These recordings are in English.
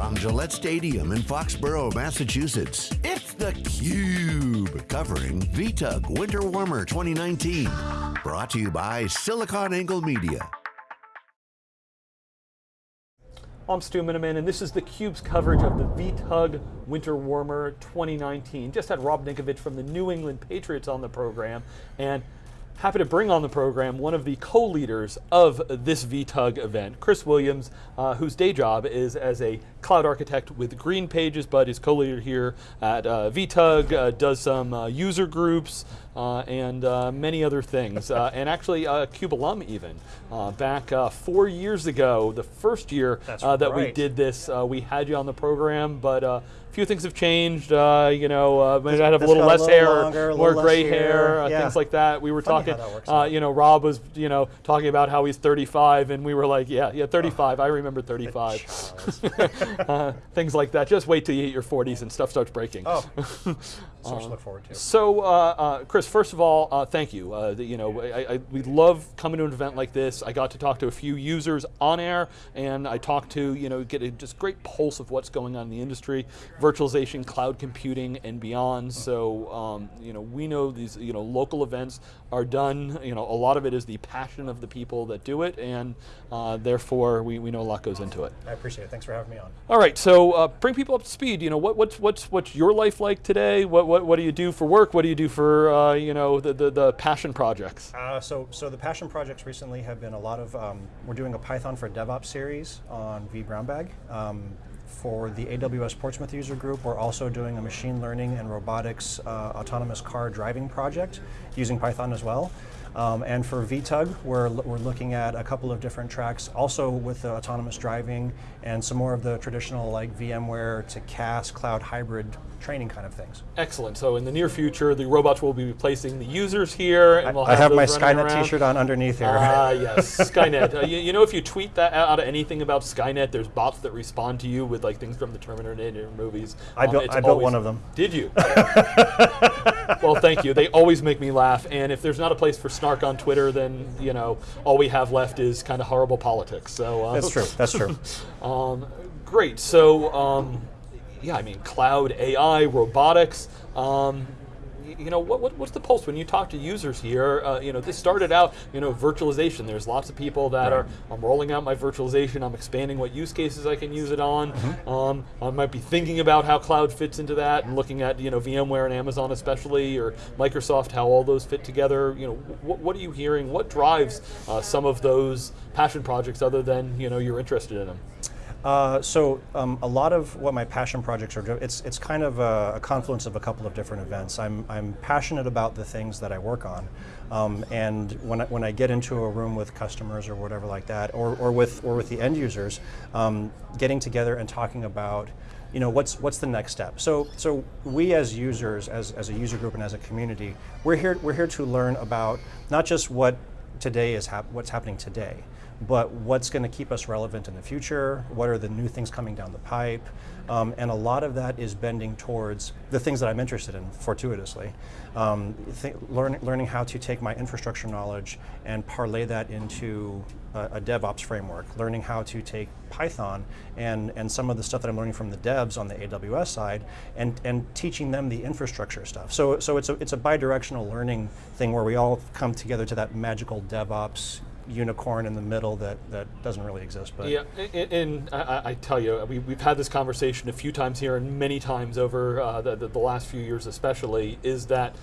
From Gillette Stadium in Foxborough, Massachusetts, it's theCUBE, covering VTUG Winter Warmer 2019. Brought to you by SiliconANGLE Media. I'm Stu Miniman, and this is theCUBE's coverage of the VTUG Winter Warmer 2019. Just had Rob Ninkovich from the New England Patriots on the program, and Happy to bring on the program one of the co-leaders of this VTUG event, Chris Williams, uh, whose day job is as a cloud architect with GreenPages, but is co-leader here at uh, VTUG, uh, does some uh, user groups, uh, and uh, many other things. and actually a CUBE alum even. back four years ago, the first year that right. we did this, we had you on the program, but a few things have changed. Uh, you know, uh, maybe I have a little less a little hair, longer, more gray hair, hair uh, yeah. things like that. We were Funny talking. Uh, you know, Rob was you know talking about how he's 35, and we were like, yeah, yeah, 35. Oh. I remember 35. Uh, things like that. Just wait till you hit your 40s and stuff starts breaking. Oh. so much to look forward to. So, uh, Chris, first of all, thank you. The, you know, I, I, we love coming to an event like this. I got to talk to a few users on air, and I talked to you know get a just great pulse of what's going on in the industry virtualization, cloud computing, and beyond. So um, you know, we know these you know local events are done. You know, a lot of it is the passion of the people that do it, and uh, therefore we, we know a lot goes into it. I appreciate it. Thanks for having me on. All right, so uh, bring people up to speed. You know, what, what's what's what's your life like today? What what what do you do for work? What do you do for uh, you know the, the, the passion projects? Uh, so so the passion projects recently have been a lot of um, we're doing a Python for DevOps series on vBrownBag. Um, for the AWS Portsmouth user group, we're also doing a machine learning and robotics uh, autonomous car driving project using Python as well. Um, and for VTUG, we're, we're looking at a couple of different tracks, also with the autonomous driving and some more of the traditional like VMware to CAS cloud hybrid training kind of things. Excellent. So in the near future, the robots will be replacing the users here, and we'll I have, have my Skynet T-shirt on underneath here. Ah, uh, yes, Skynet. Uh, you, you, know, if you tweet that out of anything about Skynet, there's bots that respond to you with like things from the Terminator movies. I um, built, I built one of them. Did you? well, thank you. They always make me laugh, and if there's not a place for snark on Twitter, then you know all we have left is kind of horrible politics. So uh, that's true. That's true. um, great. So. Um, yeah, I mean, cloud, AI, robotics. Um, you know, what, what, what's the pulse when you talk to users here? Uh, you know, this started out, you know, virtualization. There's lots of people that right. are, I'm rolling out my virtualization, I'm expanding what use cases I can use it on. Mm -hmm. um, I might be thinking about how cloud fits into that and looking at, you know, VMware and Amazon especially, or Microsoft, how all those fit together. You know, what, what are you hearing? What drives uh, some of those passion projects other than, you know, you're interested in them? Uh, so um, a lot of what my passion projects are, it's, it's kind of a, a, confluence of a couple of different events. I'm, I'm passionate about the things that I work on. Um, and when I, when I get into a room with customers or whatever like that, or, or, with, or with the end users, um, getting together and talking about you know, what's, what's the next step? So, so we as users, as, as a user group and as a community, we're here, we're here to learn about not just what today is hap what's happening today, but what's going to keep us relevant in the future, what are the new things coming down the pipe, um, and a lot of that is bending towards the things that I'm interested in, fortuitously. Um, learn, learning how to take my infrastructure knowledge and parlay that into a, a, DevOps framework, learning how to take Python and, and some of the stuff that I'm learning from the devs on the AWS side and, and teaching them the infrastructure stuff. So, so it's, a, it's a bidirectional learning thing where we all come together to that magical DevOps unicorn in the middle that, that doesn't really exist. But yeah, and, and I, I, tell you, we, we've had this conversation a few times here and many times over uh, the, the, the last few years especially, is that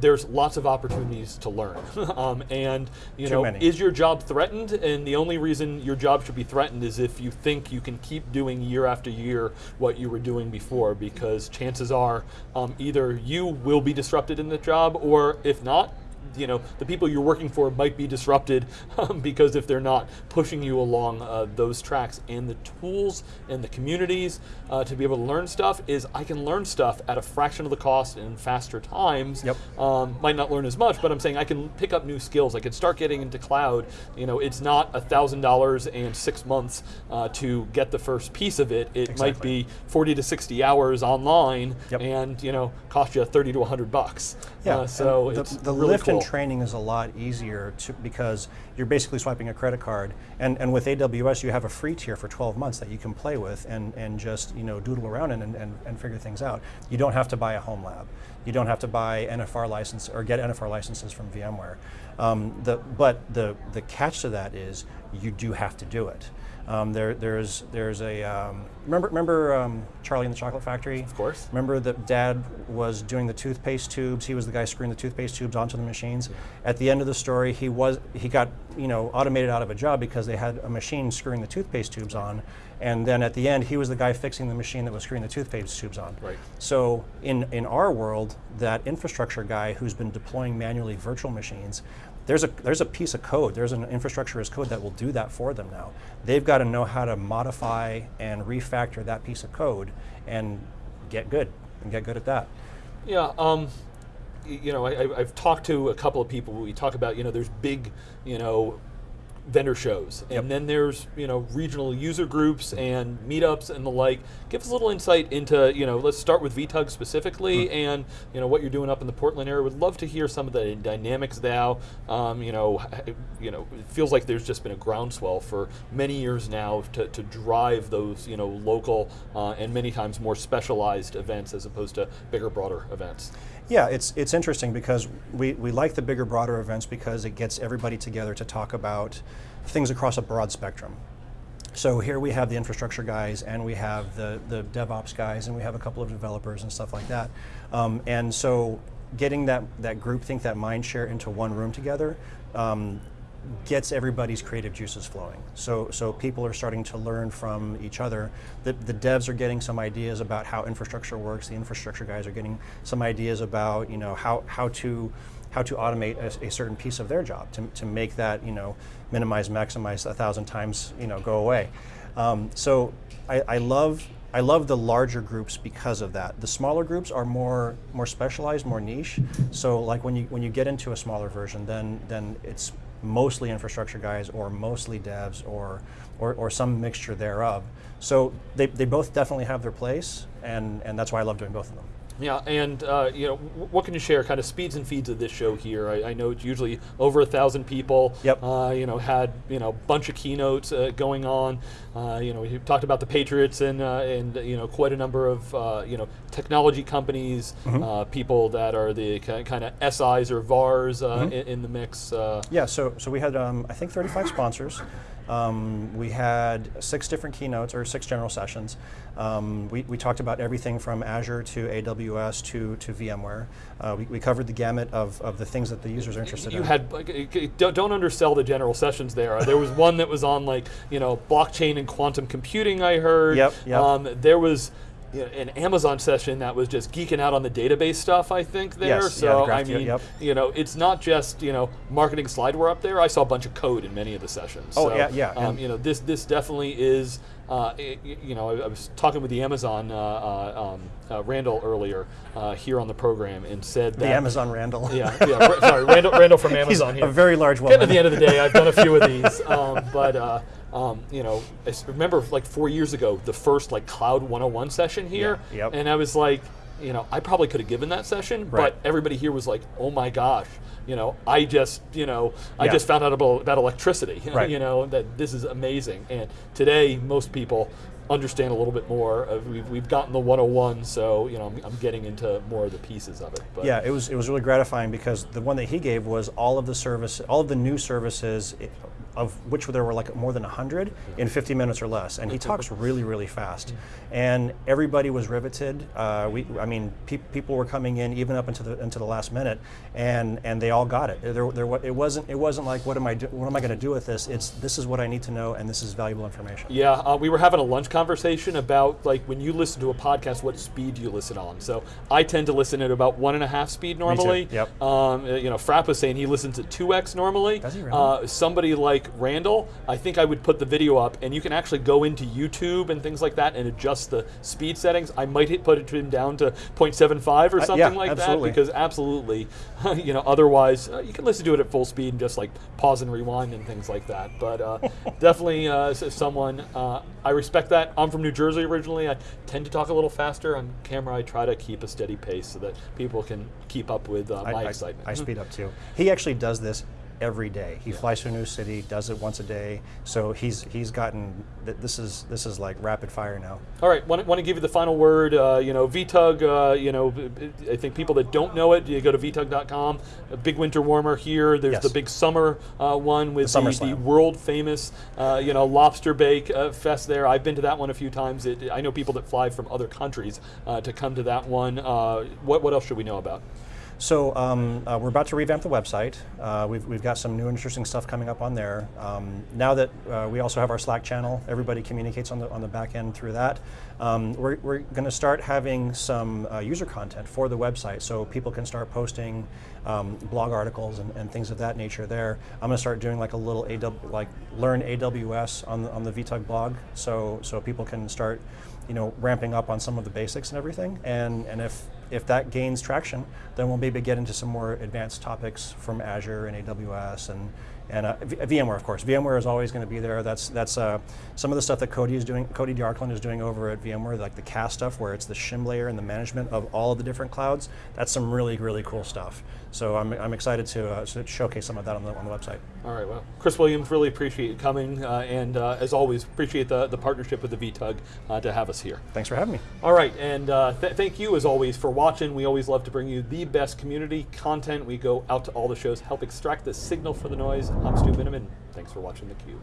there's lots of opportunities to learn. um, and you Too know, many. is your job threatened? And the only reason your job should be threatened is if you think you can keep doing year after year what you were doing before, because chances are um, either you will be disrupted in the job, or if not, you know, the people you're working for might be disrupted um, because if they're not pushing you along uh, those tracks and the tools and the communities uh, to be able to learn stuff is I can learn stuff at a fraction of the cost in faster times. Yep. Um, might not learn as much, but I'm saying I can pick up new skills. I can start getting into cloud. You know, it's not a thousand dollars and six months uh, to get the first piece of it. It exactly. might be 40 to 60 hours online, yep. and you know, cost you 30 to 100 bucks. Yeah. Uh, so the, it's the really lift Cool. training is a lot easier to, because you're basically swiping a credit card, and, and with AWS you have a free tier for 12 months that you can play with and, and just you know doodle around and, and, and figure things out. You don't have to buy a home lab. You don't have to buy NFR license or get NFR licenses from VMware. Um, the, but the, the catch to that is you do have to do it. Um, there, there's, there's a um, remember, remember um, Charlie in the Chocolate Factory. Of course. Remember that Dad was doing the toothpaste tubes. He was the guy screwing the toothpaste tubes onto the machines. At the end of the story, he was he got you know automated out of a job because they had a machine screwing the toothpaste tubes on, and then at the end, he was the guy fixing the machine that was screwing the toothpaste tubes on. Right. So in in our world, that infrastructure guy who's been deploying manually virtual machines there's a there's a piece of code, there's an infrastructure as code that will do that for them now. They've got to know how to modify and refactor that piece of code and get good and get good at that. Yeah, um, you know, I, I've talked to a couple of people. We talk about, you know, there's big, you know, vendor shows, and Yep. then there's, you know, regional user groups and meetups and the like. Give us a little insight into, you know, let's start with VTUG specifically, Hmm. and you know what you're doing up in the Portland area. Would love to hear some of the dynamics now. Um, you know, you know, it feels like there's just been a groundswell for many years now to, to drive those, you know, local uh, and many times more specialized events as opposed to bigger, broader events. Yeah, it's it's interesting because we, we like the bigger, broader events because it gets everybody together to talk about things across a broad spectrum. So here we have the infrastructure guys, and we have the the DevOps guys, and we have a couple of developers and stuff like that. Um, and so getting that that group think that mind share into one room together. Um, gets everybody's creative juices flowing. So, so people are starting to learn from each other. The, the devs are getting some ideas about how infrastructure works. The infrastructure guys are getting some ideas about you know how how to how to automate a, a certain piece of their job to, to make that you know minimize maximize a thousand times you know go away. Um, so I, I love I love the larger groups because of that. The smaller groups are more more specialized, more niche. So like when you when you get into a smaller version, then then it's mostly infrastructure guys or mostly devs or or, or some mixture thereof. So they, they both definitely have their place, and, and that's why I love doing both of them. Yeah, and uh, you know, what can you share? Kind of speeds and feeds of this show here. I, I know it's usually over a thousand people. Yep. Uh, you know, had you know bunch of keynotes uh, going on. Uh, you know, we talked about the Patriots and uh, and you know quite a number of uh, you know technology companies, uh, people that are the kind of SIs or VARs uh, in, in the mix. Uh, Yeah, so, so we had, um, I think, 35 sponsors. Um, we had six different keynotes or six general sessions. Um, we, we talked about everything from Azure to AWS to, to VMware. Uh, we, we covered the gamut of, of the things that the users are interested you in. had like, uh, don't, don't undersell the general sessions there. There was one that was on like you know blockchain and quantum computing. I heard. Yep, yep. Um, there was. You know, an Amazon session that was just geeking out on the database stuff. I think there. Yes, yeah, so the I mean, yep. you know, it's not just you know marketing slideware up there. I saw a bunch of code in many of the sessions. Oh, So, yeah, yeah, Um, you know, this this definitely is. Uh, i- y- you know, I, I was talking with the Amazon uh, uh, um, uh, Randall earlier uh, here on the program and said that the Amazon Randall. Yeah, yeah. Sorry, Randall, Randall from Amazon He's here. a very large woman. to the end of the day, I've done a few of these, um, but uh, um, you know, I remember like four years ago, the first like Cloud 101 session here, Yeah, yep. and I was like, you know, I probably could have given that session, Right. but everybody here was like, oh my gosh, you know, I just, you know, I Yeah. just found out about, about electricity, Right. you know, that this is amazing, and today most people understand a little bit more. Of, we've, we've gotten the 101, so you know, I'm, I'm getting into more of the pieces of it. But Yeah, it was it was really gratifying because the one that he gave was all of the service, all of the new services, of which there were like more than hundred in 50 minutes or less, and he talks really really fast, and everybody was riveted. Uh, we, I mean, pe- people were coming in even up into the into the last minute, and and they all got it. There, there, it wasn't it wasn't like what am I do, what am I going to do with this? It's this is what I need to know, and this is valuable information. Yeah, uh, we were having a lunch conversation about like when you listen to a podcast, what speed do you listen on? So I tend to listen at about one and a half speed normally. Yep. Um, you know, Frapp was saying he listens at two x normally. Does he really? Uh, somebody like like Randall, I think I would put the video up, and you can actually go into YouTube and things like that and adjust the speed settings. I might hit, put it him down to 0.75 or something yeah, like absolutely. that because absolutely, you know, otherwise uh, you can listen to it at full speed and just like pause and rewind and things like that. But uh, definitely, uh, someone uh, I respect that. I'm from New Jersey originally. I tend to talk a little faster on camera. I try to keep a steady pace so that people can keep up with uh, I, my I- excitement. I speed up too. He actually does this every day. He flies to a new city, does it once a day. So he's he's gotten th- this is this is like rapid fire now. All right, want, want to give you the final word. Uh, you know, VTUG. Uh, you know, I think people that don't know it, you go to VTUG.com. A big winter warmer here. There's Yes. the big summer uh, one with The the, the, world famous, uh, you know, lobster bake uh, fest there. I've been to that one a few times. It, I know people that fly from other countries uh, to come to that one. Uh, what what else should we know about? So um, uh, we're about to revamp the website. Uh, we've, we've got some new interesting stuff coming up on there. Um, now that uh, we also have our Slack channel, everybody communicates on the, on the back end through that. Um, we're we're going to start having some uh, user content for the website so people can start posting um, blog articles and, and things of that nature there. I'm going to start doing like a little AW, like learn AWS on the, on the VTUG blog so, so people can start you know, ramping up on some of the basics and everything. And, and if, if that gains traction, then we'll maybe get into some more advanced topics from Azure and AWS and, and uh, VMware, of course. VMware is always going to be there. That's, that's uh, some of the stuff that Cody is doing, Cody De Arkland is doing over at VMware, like the CAS stuff, where it's the shim layer and the management of all of the different clouds. That's some really, really cool stuff. So I'm, I'm excited to, uh, to showcase some of that on the, on the website. All right, well, Chris Williams, really appreciate you coming, uh, and uh, as always, appreciate the, the partnership with the VTUG uh, to have us here. Thanks for having me. All right, and uh, th- thank you as always for watching. We always love to bring you the best community content. We go out to all the shows, help extract the signal for the noise. I'm Stu Miniman. Thanks for watching theCUBE.